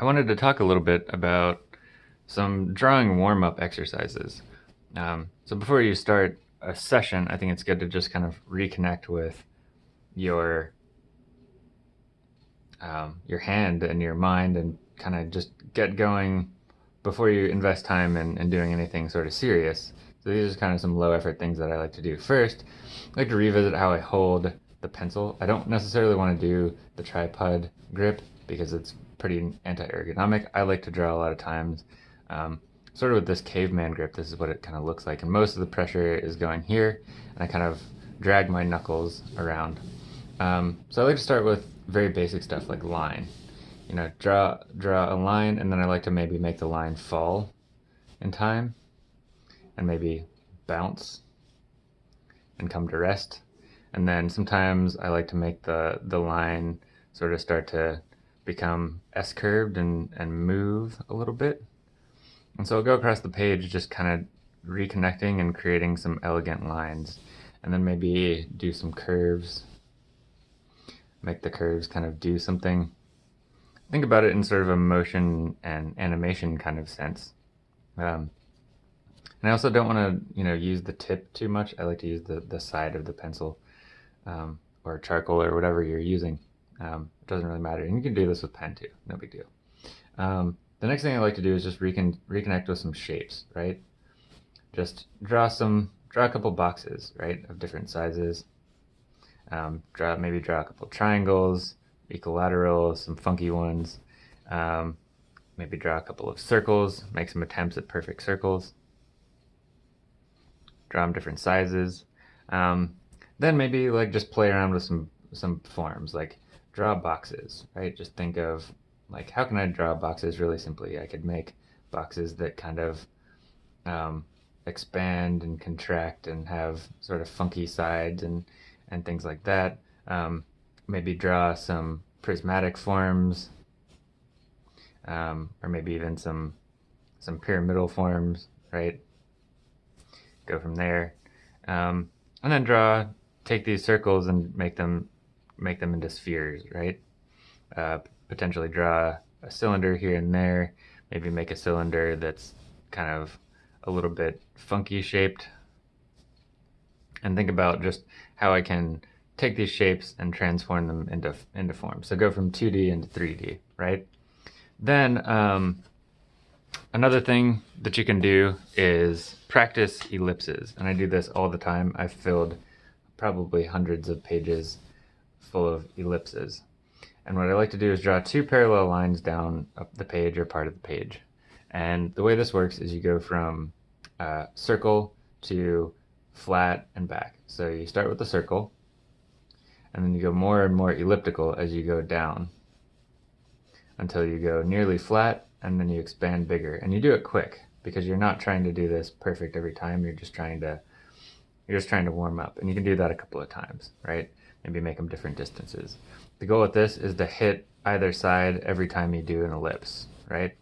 I wanted to talk a little bit about some drawing warm-up exercises. Um, so before you start a session, I think it's good to just kind of reconnect with your um, your hand and your mind and kind of just get going before you invest time in, in doing anything sort of serious. So these are kind of some low effort things that I like to do. First, I like to revisit how I hold the pencil. I don't necessarily want to do the tripod grip because it's pretty anti-ergonomic. I like to draw a lot of times um, sort of with this caveman grip. This is what it kind of looks like. And most of the pressure is going here and I kind of drag my knuckles around. Um, so I like to start with very basic stuff like line. You know, draw draw a line and then I like to maybe make the line fall in time and maybe bounce and come to rest. And then sometimes I like to make the, the line sort of start to become S-curved and, and move a little bit. And so I'll go across the page just kind of reconnecting and creating some elegant lines. And then maybe do some curves make the curves kind of do something. Think about it in sort of a motion and animation kind of sense. Um, and I also don't want to, you know, use the tip too much. I like to use the, the side of the pencil um, or charcoal or whatever you're using. Um, it doesn't really matter. And you can do this with pen too. No big deal. Um, the next thing I like to do is just recon reconnect with some shapes, right? Just draw some, draw a couple boxes, right, of different sizes. Um, draw maybe draw a couple triangles, equilaterals, some funky ones. Um, maybe draw a couple of circles, make some attempts at perfect circles. Draw them different sizes. Um, then maybe like just play around with some some forms, like draw boxes, right? Just think of like how can I draw boxes really simply? I could make boxes that kind of um, expand and contract and have sort of funky sides and and things like that. Um, maybe draw some prismatic forms, um, or maybe even some some pyramidal forms, right? Go from there, um, and then draw. Take these circles and make them make them into spheres, right? Uh, potentially draw a cylinder here and there. Maybe make a cylinder that's kind of a little bit funky shaped and think about just how I can take these shapes and transform them into, into form. So go from 2D into 3D, right? Then um, another thing that you can do is practice ellipses. And I do this all the time. I've filled probably hundreds of pages full of ellipses. And what I like to do is draw two parallel lines down up the page or part of the page. And the way this works is you go from uh, circle to flat, and back. So you start with the circle, and then you go more and more elliptical as you go down until you go nearly flat, and then you expand bigger. And you do it quick, because you're not trying to do this perfect every time, you're just trying to you're just trying to warm up. And you can do that a couple of times, right? Maybe make them different distances. The goal with this is to hit either side every time you do an ellipse, right?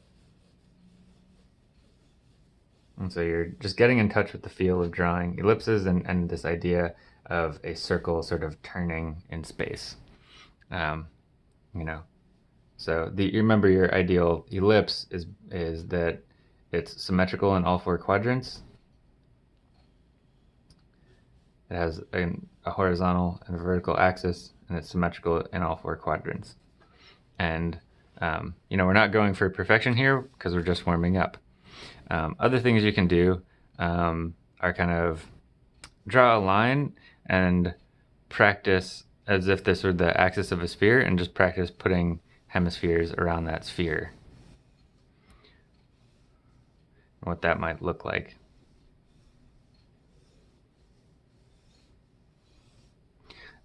And so you're just getting in touch with the feel of drawing ellipses and, and this idea of a circle sort of turning in space. Um, you know, so the, you remember your ideal ellipse is, is that it's symmetrical in all four quadrants. It has a, a horizontal and a vertical axis, and it's symmetrical in all four quadrants. And, um, you know, we're not going for perfection here because we're just warming up. Um, other things you can do um, are kind of draw a line and practice as if this were the axis of a sphere and just practice putting hemispheres around that sphere. What that might look like.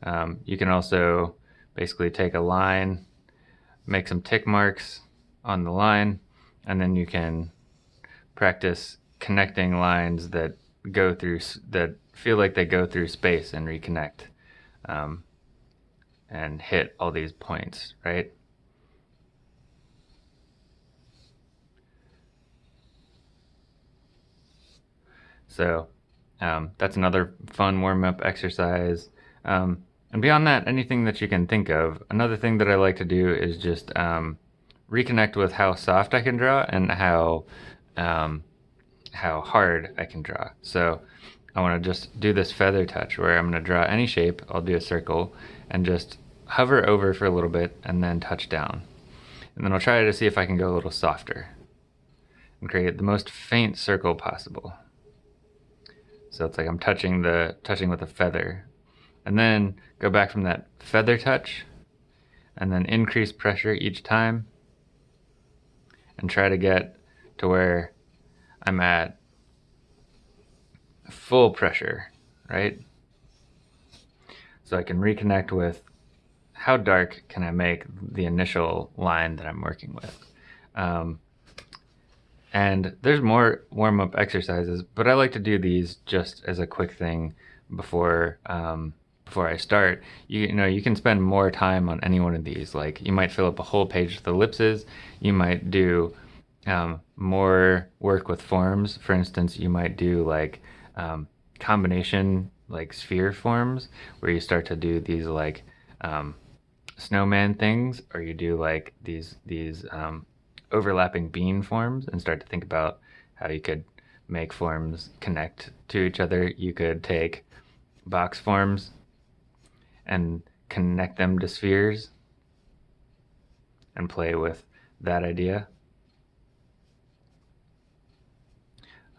Um, you can also basically take a line, make some tick marks on the line, and then you can practice connecting lines that go through that feel like they go through space and reconnect um, and hit all these points, right? So um, that's another fun warm-up exercise. Um, and beyond that, anything that you can think of. Another thing that I like to do is just um, reconnect with how soft I can draw and how um, how hard I can draw. So I want to just do this feather touch where I'm going to draw any shape. I'll do a circle and just hover over for a little bit and then touch down. And then I'll try to see if I can go a little softer and create the most faint circle possible. So it's like I'm touching the touching with a feather. And then go back from that feather touch and then increase pressure each time and try to get to where I'm at full pressure, right? So I can reconnect with how dark can I make the initial line that I'm working with. Um, and there's more warm-up exercises, but I like to do these just as a quick thing before um, before I start. You, you, know, you can spend more time on any one of these. Like you might fill up a whole page with ellipses. You might do um, more work with forms. For instance, you might do like um, combination like sphere forms where you start to do these like um, snowman things, or you do like these these um, overlapping bean forms and start to think about how you could make forms connect to each other. You could take box forms and connect them to spheres and play with that idea.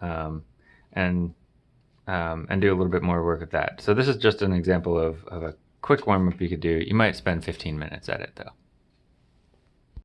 Um, and um, and do a little bit more work with that. So this is just an example of, of a quick warm-up you could do. You might spend 15 minutes at it though.